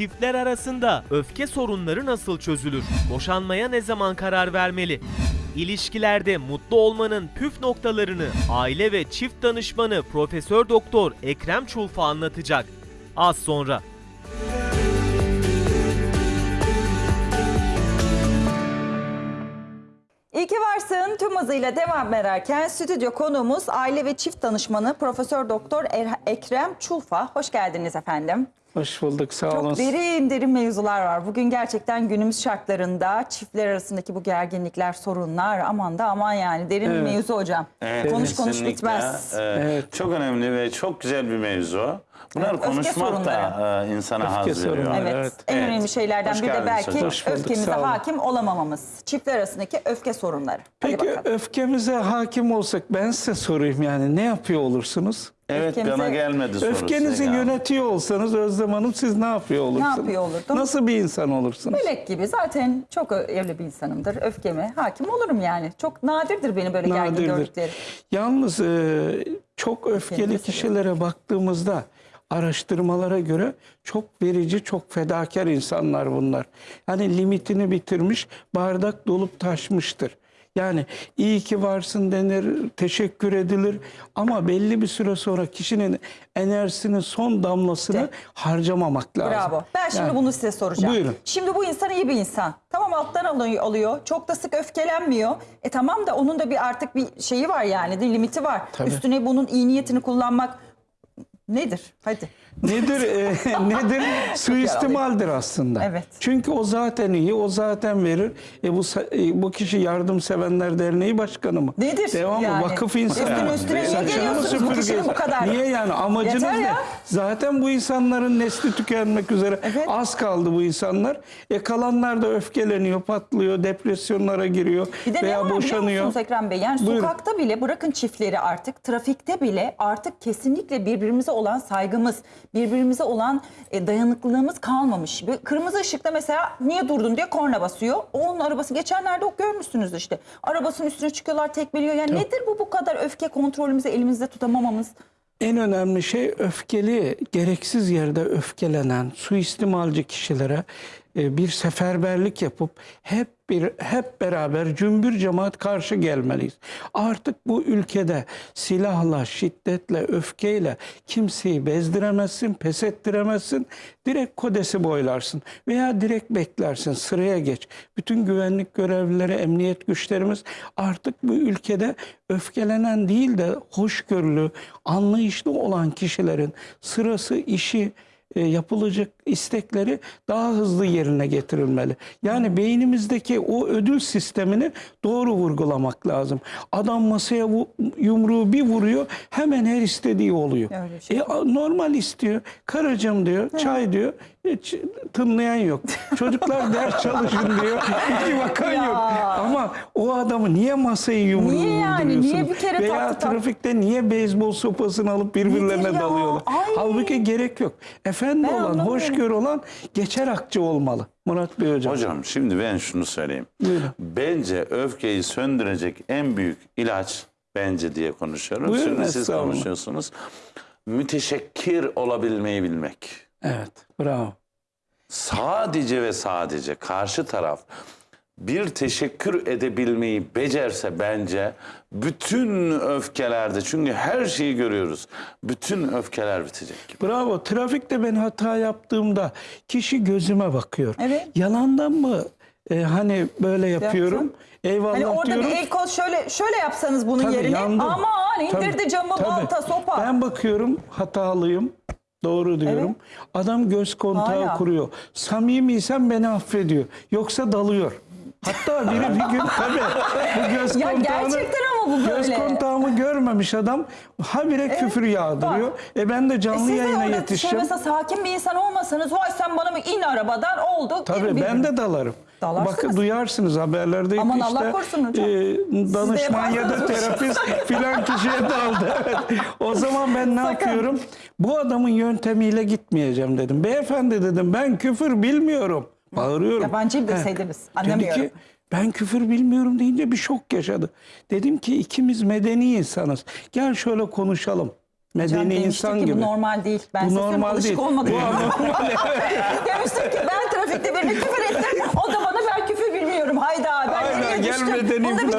Çiftler arasında öfke sorunları nasıl çözülür? Boşanmaya ne zaman karar vermeli? İlişkilerde mutlu olmanın püf noktalarını aile ve çift danışmanı Profesör Doktor Ekrem Çulfa anlatacak. Az sonra. İyi ki varsın tüm hızıyla devam ederken stüdyo konuğumuz aile ve çift danışmanı Profesör Doktor Er- Ekrem Çulfa. Hoş geldiniz efendim. Hoş bulduk sağ olun. Çok derin derin mevzular var. Bugün gerçekten günümüz şartlarında çiftler arasındaki bu gerginlikler, sorunlar aman da aman yani derin bir Evet. mevzu hocam. Evet, konuş konuş kesinlikle. bitmez. Ee, Evet. Çok önemli ve çok güzel bir mevzu. Bunlar öfke konuşmak da e, insana Öfke haz veriyor. sorunları. Evet, Evet. en Evet. önemli şeylerden Hoş biri de geldiniz belki hocam. Hoş bulduk, öfkemize sağ olun. hakim olamamamız. Çiftler arasındaki öfke sorunları. Hadi Peki bakalım. öfkemize hakim olsak ben size sorayım yani ne yapıyor olursunuz? Evet Öfkemize- bana gelmedi sorusu. Öfkenizi ya. yönetiyor olsanız Özlem Hanım siz ne yapıyor olursunuz? yapıyor olurdum? Nasıl bir insan olursunuz? Melek gibi zaten çok öyle bir insanımdır. Öfkeme hakim olurum yani. Çok nadirdir beni böyle gergin Nadirdir. gördükleri. Yalnız e, çok öfkeli Öfkeli kişilere baktığımızda araştırmalara göre çok verici, çok fedakar insanlar bunlar. Yani limitini bitirmiş, bardak dolup taşmıştır. Yani iyi ki varsın denir, teşekkür edilir ama belli bir süre sonra kişinin enerjisinin son damlasını İşte. harcamamak lazım. Bravo. Ben şimdi Yani- bunu size soracağım. Buyurun. Şimdi bu insan iyi bir insan. Tamam alttan alıyor. Çok da sık öfkelenmiyor. E tamam da onun da bir artık bir şeyi var yani. Bir limiti var. Tabii. Üstüne bunun iyi niyetini kullanmak nedir? Hadi. Nedir e, nedir? Suistimaldir aslında. Evet. Çünkü o zaten iyi, o zaten verir. E bu e, bu kişi Yardımsevenler Derneği Başkanı mı? Nedir Devam yani? Vakıf insanı. Üstüne üstüne niye geliyorsunuz bu kişinin bu kadar? Niye yani? Amacınız Yeter ne? ya. Zaten bu insanların nesli tükenmek üzere. Evet. Az kaldı bu insanlar. E kalanlar da öfkeleniyor, patlıyor, depresyonlara giriyor Bir de ne veya var biliyor boşanıyor. Ekrem Bey? Yani Buyurun. sokakta bile bırakın çiftleri artık trafikte bile artık kesinlikle birbirimize olan saygımız, birbirimize olan e, dayanıklılığımız kalmamış. Bir kırmızı ışıkta mesela niye durdun diye korna basıyor. O onun arabası geçenlerde o görmüşsünüz işte. Arabasının üstüne çıkıyorlar tekmeliyor. Yani nedir bu bu kadar öfke kontrolümüzü elimizde tutamamamız? En önemli şey öfkeli, gereksiz yerde öfkelenen, suistimalci kişilere bir seferberlik yapıp hep bir hep beraber cümbür cemaat karşı gelmeliyiz. Artık bu ülkede silahla, şiddetle, öfkeyle kimseyi bezdiremezsin, pes ettiremezsin. Direkt kodesi boylarsın veya direkt beklersin, sıraya geç. Bütün güvenlik görevlileri, emniyet güçlerimiz artık bu ülkede öfkelenen değil de hoşgörülü, anlayışlı olan kişilerin sırası, işi, e, yapılacak istekleri daha hızlı yerine getirilmeli. Yani beynimizdeki o ödül sistemini doğru vurgulamak lazım. Adam masaya yumruğu bir vuruyor hemen her istediği oluyor. Şey E, normal istiyor. Karıcığım diyor, çay diyor. Hiç tınlayan yok. Çocuklar ders çalışın diyor. Hiç bakan Ya. yok. Ama o adamı niye masayı yumruğu Niye yani? Niye bir kere Veya taktı tak- trafikte niye beyzbol sopasını alıp birbirlerine dalıyorlar? Ay. Halbuki gerek yok. Efendi Ben olan, anlamıyorum. Hoşgörü olan geçer akçe olmalı. Murat Bey hocam. Hocam şimdi ben şunu söyleyeyim. Buyurun. Bence öfkeyi söndürecek en büyük ilaç bence diye konuşuyorum. Buyurun, Şimdi siz konuşuyorsunuz. Müteşekkir olabilmeyi bilmek. Evet, bravo. sadece ve sadece karşı taraf bir teşekkür edebilmeyi becerse bence bütün öfkelerde çünkü her şeyi görüyoruz. Bütün öfkeler bitecek. Bravo. Trafikte ben hata yaptığımda kişi gözüme bakıyor. Evet. Yalandan mı e, hani böyle yapıyorum? Yaptım. Eyvallah Hani orada diyorum. bir el kol şöyle şöyle yapsanız bunun Tabii, yerine yandım. aman indirdi Tabii, camı tabii. balta sopa. Ben bakıyorum hatalıyım. Doğru diyorum. Adam göz kontağı Hala. kuruyor. Samimiysen beni affediyor. Yoksa dalıyor. Hatta biri bir gün tabii bu göz Ya kontağını gerçekten ama bu göz kontağımı görmemiş adam habire küfür yağdırıyor. E ben de E canlı de yayına şey yetişeceğim. mesela sakin bir insan olmasanız vay sen bana mı in arabadan oldu. Tabii in ben de dalarım. Dalarsınız. Bakın duyarsınız haberlerde Aman işte Allah korusun hocam. e, danışman ya da terapist filan kişiye daldı. Evet. O zaman ben ne Sakın. yapıyorum? Bu adamın yöntemiyle gitmeyeceğim dedim. Beyefendi dedim ben küfür bilmiyorum. Bağırıyorum. Yabancı He. bilseydiniz, Dedi anlamıyorum. ki ben küfür bilmiyorum deyince bir şok yaşadı. Dedim ki ikimiz medeni insanız. Gel şöyle konuşalım. Medeni Hocam insan ki gibi. Bu normal değil. Ben Bu normal alışık değil. olmadım. Bu anormal. Demiştim ki ben trafikte birine küfür ettim. O da bana ben küfür bilmiyorum. Hayda ben Aynen, nereye gel düştüm. medeni Bunda bir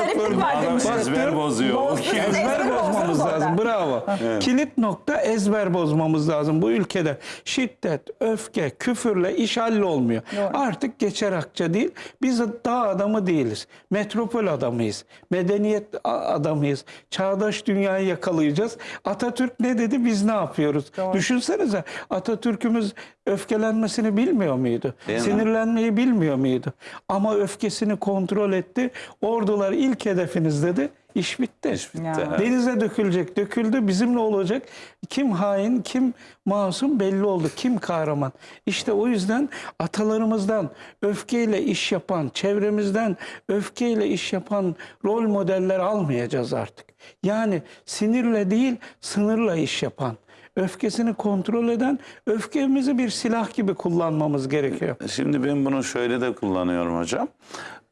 Bravo. Kilit nokta ezber bozmamız lazım. Bu ülkede şiddet, öfke, küfürle iş hallolmuyor. Doğru. Artık geçer akça değil. Biz dağ adamı değiliz. Metropol adamıyız. Medeniyet adamıyız. Çağdaş dünyayı yakalayacağız. Atatürk ne dedi biz ne yapıyoruz? Düşünsenize Atatürk'ümüz öfkelenmesini bilmiyor muydu? Değil mi? Sinirlenmeyi bilmiyor muydu? Ama öfkesini kontrol etti. Ordular ilk hedefiniz dedi. İş bitti. İş bitti, Ya. Denize dökülecek, döküldü. Bizimle olacak. Kim hain, kim masum belli oldu. Kim kahraman. İşte o yüzden atalarımızdan öfkeyle iş yapan, çevremizden öfkeyle iş yapan rol modeller almayacağız artık. Yani sinirle değil, sınırla iş yapan, öfkesini kontrol eden, öfkemizi bir silah gibi kullanmamız gerekiyor. Şimdi ben bunu şöyle de kullanıyorum hocam.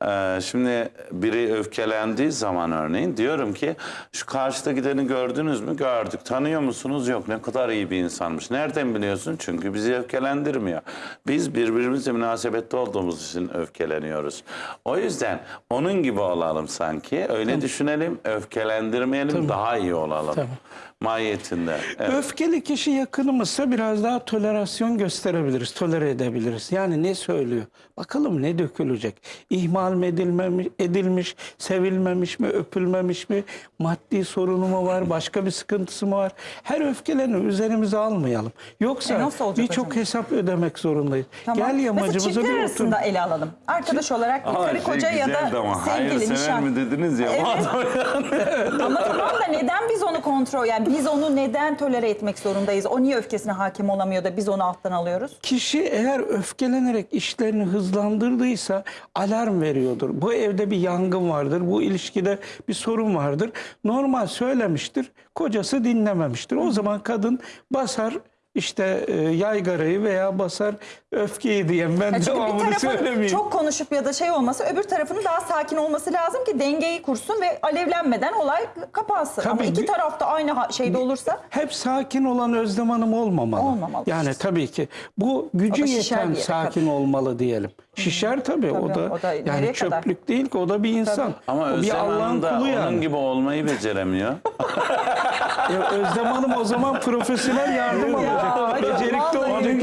Ee, şimdi biri öfkelendiği zaman örneğin diyorum ki şu karşıda gideni gördünüz mü? Gördük. Tanıyor musunuz? Yok. Ne kadar iyi bir insanmış. Nereden biliyorsun? Çünkü bizi öfkelendirmiyor. Biz birbirimizle münasebette olduğumuz için öfkeleniyoruz. O yüzden onun gibi olalım sanki. Öyle düşünelim. Öfkelendirmeyelim. Daha iyi olalım. Tabii. Mahiyetinde. Evet. Öfkeli kişi yakınımızsa biraz daha tolerasyon gösterebiliriz, tolere edebiliriz. Yani ne söylüyor? Bakalım ne dökülecek? İhmal mi edilmemiş, edilmiş, sevilmemiş mi, öpülmemiş mi? Maddi sorunu mu var, başka bir sıkıntısı mı var? Her öfkeleni üzerimize almayalım. Yoksa E birçok hesap ödemek zorundayız. Tamam. Gel yamacımıza bir otur. arasında ele alalım. Arkadaş olarak bir Ama karı şey koca ya da ama sevgili, hayırsever nişan. mi dediniz ya? Evet. Ama tamam da neden biz onu kontrol yani biz onu neden tolere etmek zorundayız? O niye öfkesine hakim olamıyor da biz onu alttan alıyoruz? Kişi eğer öfkelenerek işlerini hızlandırdıysa alarm veriyordur. Bu evde bir yangın vardır, bu ilişkide bir sorun vardır. Normal söylemiştir, kocası dinlememiştir. O zaman kadın basar işte e, yaygarayı veya basar öfkeyi diyen ben Ya çünkü bir devamını söylemeyeyim. çok konuşup ya da şey olması öbür tarafının daha sakin olması lazım ki dengeyi kursun ve alevlenmeden olay kapansın. Ama Tabii iki bir- tarafta aynı şeyde olursa Hep sakin olan Özlem Hanım olmamalı. Olmamalı. Yani tabii ki bu gücü O yeten sakin olmalı diyelim. Şişer tabii, o Tabii, da, o da yani kadar? çöplük değil ki o da bir insan. Ama o bir Özlem Allah'ın Hanım da kulu onun yani. gibi olmayı beceremiyor. Ya Özlem Hanım o zaman profesyonel yardım alacak. Becerikli olacak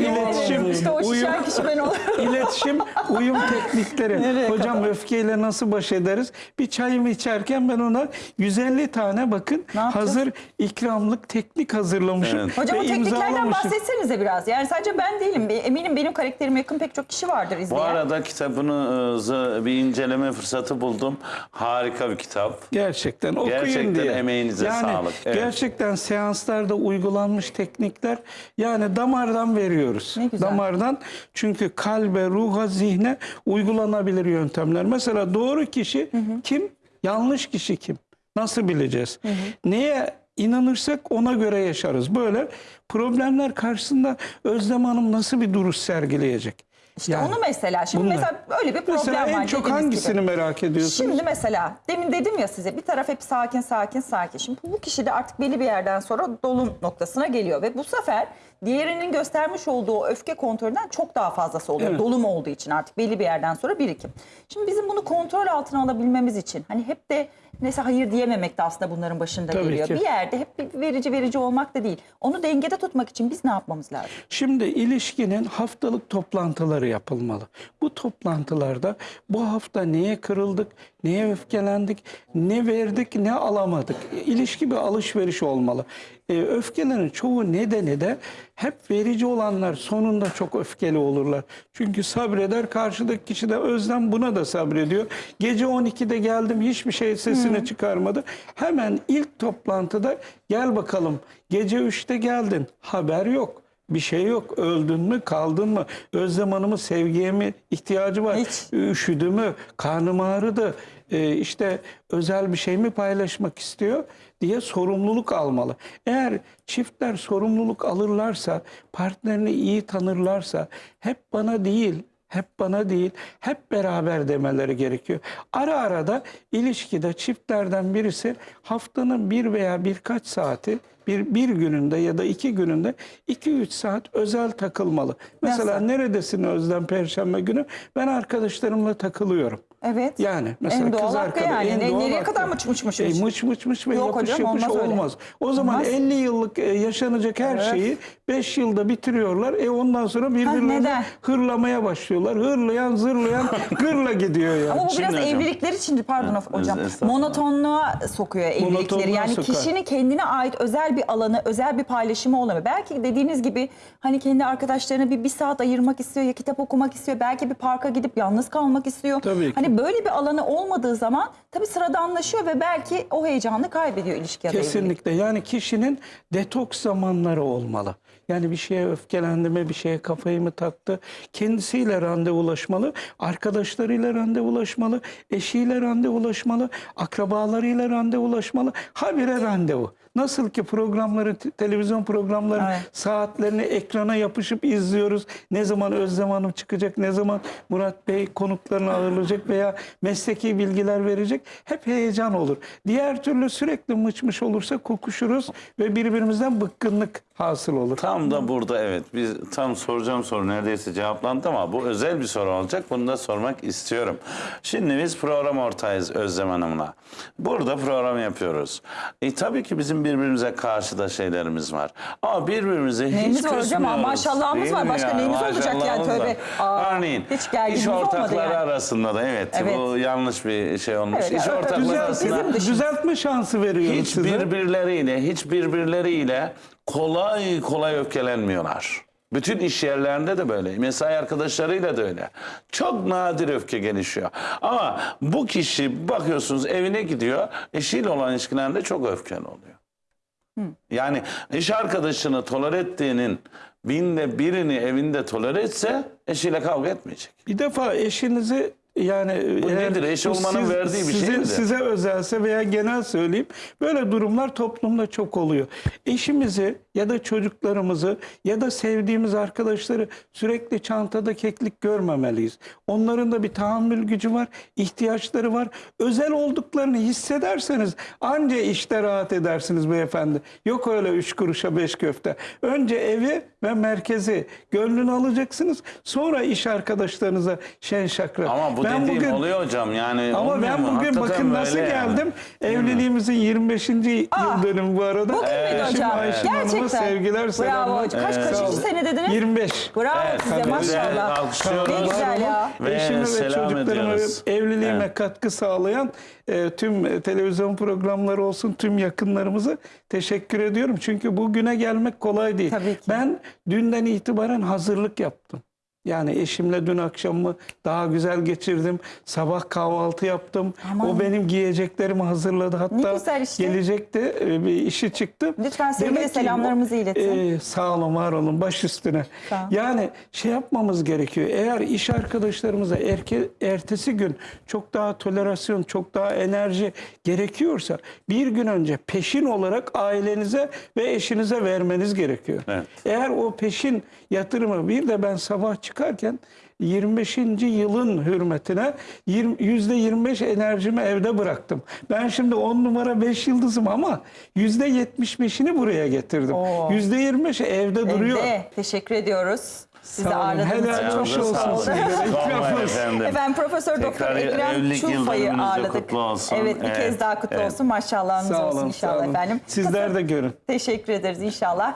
İşte o uyum, şişen kişi ben olurum. iletişim, uyum teknikleri. Nereye Hocam öfkeyle nasıl baş ederiz? Bir çayımı içerken ben ona 150 tane bakın hazır ikramlık teknik hazırlamışım. Evet. Hocam o tekniklerden bahsetsenize biraz. Yani sadece ben değilim. Eminim benim karakterime yakın pek çok kişi vardır Bu izleyen. arada kitabınızı bir inceleme fırsatı buldum. Harika bir kitap. Gerçekten okuyun Gerçekten diye. emeğinize yani sağlık. Evet. Gerçekten seanslarda uygulanmış teknikler yani damardan veriyoruz. Ne güzel. Damardan çünkü kalbe, ruha, zihne uygulanabilir yöntemler. Mesela doğru kişi kim? Yanlış kişi kim? Nasıl bileceğiz? Neye inanırsak ona göre yaşarız. Böyle problemler karşısında Özlem Hanım nasıl bir duruş sergileyecek? İşte Yani onu mesela. Şimdi bunlar. mesela öyle bir problem Mesela var. en çok hangisini gibi. merak ediyorsunuz? Şimdi mesela demin dedim ya size bir taraf hep sakin sakin sakin. Şimdi bu kişi de artık belli bir yerden sonra dolum noktasına geliyor ve bu sefer diğerinin göstermiş olduğu öfke kontrolünden çok daha fazlası oluyor. Evet. Dolum olduğu için artık belli bir yerden sonra birikim. Şimdi bizim bunu kontrol altına alabilmemiz için hani hep de mesela hayır diyememek de aslında bunların başında Tabii geliyor. ki. Bir yerde hep bir verici verici olmak da değil. Onu dengede tutmak için biz ne yapmamız lazım? Şimdi ilişkinin haftalık toplantıları yapılmalı. Bu toplantılarda bu hafta neye kırıldık, neye öfkelendik, ne verdik, ne alamadık. İlişki bir alışveriş olmalı. Ee, öfkelerin çoğu nedeni de hep verici olanlar sonunda çok öfkeli olurlar. Çünkü sabreder karşıdaki kişi de özlem buna da sabrediyor. Gece 12'de geldim hiçbir şey sesini çıkarmadı. Hemen ilk toplantıda gel bakalım gece 3'te geldin haber yok. Bir şey yok. Öldün mü, kaldın mı? Özlem Hanım'ın sevgiye mi ihtiyacı var? Hiç. Üşüdü mü? Karnım ağrıdı. Ee, işte özel bir şey mi paylaşmak istiyor diye sorumluluk almalı. Eğer çiftler sorumluluk alırlarsa, partnerini iyi tanırlarsa hep bana değil hep bana değil, hep beraber demeleri gerekiyor. Ara ara da ilişkide çiftlerden birisi haftanın bir veya birkaç saati bir, bir gününde ya da iki gününde iki üç saat özel takılmalı. Mesela Nasıl? neredesin Özlem Perşembe günü? Ben arkadaşlarımla takılıyorum. Evet. Yani mesela En doğal kız arkadaş. yani. en doğal nereye hakkı. kadar mıç mıç mıç E, mıç? mıç mıç ve Yok yapış hocam, yapış olmaz olmaz. O zaman Olmaz. 50 yıllık e, yaşanacak her Evet. şeyi 5 yılda bitiriyorlar. E ondan sonra birbirlerini hırlamaya başlıyorlar. Hırlayan zırlayan gırla gidiyor yani. Ama bu biraz Şimdi hocam. evlilikler için pardon hocam estağfurullah. monotonluğa sokuyor evlilikleri. Monotonluğa Yani sokar. kişinin kendine ait özel bir alanı, özel bir paylaşımı olamıyor. Belki dediğiniz gibi hani kendi arkadaşlarına bir, bir saat ayırmak istiyor ya kitap okumak istiyor. Belki bir parka gidip yalnız kalmak istiyor. Tabii ki. Hani böyle bir alanı olmadığı zaman tabii sıradanlaşıyor ve belki o heyecanı kaybediyor ilişki ya da evlilik. Kesinlikle. Yani kişinin detoks zamanları olmalı. Yani bir şeye öfkelendi mi, bir şeye kafayı mı taktı? Kendisiyle randevulaşmalı, arkadaşlarıyla randevulaşmalı, eşiyle randevulaşmalı, akrabalarıyla randevulaşmalı. Habire randevu. Nasıl ki programları, te- televizyon programlarının Evet. saatlerini ekrana yapışıp izliyoruz. Ne zaman Özlem Hanım çıkacak, ne zaman Murat Bey konuklarını ağırlayacak veya mesleki bilgiler verecek. Hep heyecan olur. Diğer türlü sürekli mıç mıç olursa kokuşuruz ve birbirimizden bıkkınlık hasıl olur. Tam da burada evet. Biz tam soracağım soru neredeyse cevaplandı ama bu özel bir soru olacak. Bunu da sormak istiyorum. Şimdi biz program ortağıyız Özlem Hanım'la. Burada program yapıyoruz. E tabii ki bizim birbirimize karşı da şeylerimiz var. Ama birbirimize hiç Neyimiz var hocam? küsmüyoruz. Maşallahımız Değil var. Başka neyimiz olacak yani? Maşallahımız var. Tövbe. Aa, Örneğin hiç iş ortakları yani. arasında da evet, Evet. bu yanlış bir şey olmuş. Evet, iş evet, ortakları arasında. Düzeltme şansı veriyoruz hiç size. birbirleriyle, hiç birbirleriyle kolay kolay öfkelenmiyorlar. Bütün iş yerlerinde de böyle. Mesai arkadaşlarıyla da öyle. Çok nadir öfke gelişiyor. Ama bu kişi bakıyorsunuz evine gidiyor. Eşiyle olan ilişkilerinde çok öfkeli oluyor. Yani iş arkadaşını tolere ettiğinin binde birini evinde tolere etse eşiyle kavga etmeyecek. Bir defa eşinizi yani Bu nedir? Eş olmanın verdiği bir şey size, midir? Size özelse veya genel söyleyeyim böyle durumlar toplumda çok oluyor. Eşimizi ya da çocuklarımızı ya da sevdiğimiz arkadaşları sürekli çantada keklik görmemeliyiz. Onların da bir tahammül gücü var, ihtiyaçları var. Özel olduklarını hissederseniz anca işte rahat edersiniz beyefendi. Yok öyle üç kuruşa beş köfte. Önce evi ve merkezi gönlünü alacaksınız. Sonra iş arkadaşlarınıza şen şakrak. Ama bu Ben dediğim bugün- oluyor hocam. Yani ama ben mu? bugün Hakikaten bakın nasıl böyle yani. geldim. Evliliğimizin 25. yıl dönümü bu arada. Bugün müydü Eşim hocam? Ayşin Hanım'a Gerçekten. sevgiler, Bravo selamlar. hocam. Kaç, Sağ kaçıncı sene dediniz? 25. Bravo Evet, size maşallah. Alkışlıyoruz. Ne güzel ya. Ve Eşime ve ediyoruz. evliliğime Evet. katkı sağlayan e, tüm e, televizyon programları olsun tüm yakınlarımıza teşekkür ediyorum. Çünkü bugüne gelmek kolay değil. Tabii ki. Ben dünden itibaren hazırlık yaptım. Yani eşimle dün akşamımı daha güzel geçirdim. Sabah kahvaltı yaptım. Aman. O benim giyeceklerimi hazırladı. Hatta güzel işte. gelecekti. e, Bir işi çıktı. Lütfen sevgi Demek ve ki selamlarımızı iletin. e, sağ olun, var olun. Baş üstüne. Yani şey yapmamız gerekiyor. Eğer iş arkadaşlarımıza erke, ertesi gün çok daha tolerasyon, çok daha enerji gerekiyorsa bir gün önce peşin olarak ailenize ve eşinize vermeniz gerekiyor. Evet. Eğer o peşin yatırımı bir de ben sabah çıkarken 25. yılın hürmetine yirmi- %25 enerjimi evde bıraktım. Ben şimdi 10 numara 5 yıldızım ama %75'ini buraya getirdim. Oo. %25 evde duruyor. Evde. Teşekkür ediyoruz. Sizi Sağ olun. ağırladığınız için Helal çok olsun mutlu olsun efendim. Efendim Profesör Doktor Ekrem Çulfa'yı ağırladık. kutlu olsun. Evet bir Evet, kez daha kutlu evet. olsun. Maşallahınız olsun inşallah olun. efendim. Sizler de görün. Teşekkür ederiz inşallah.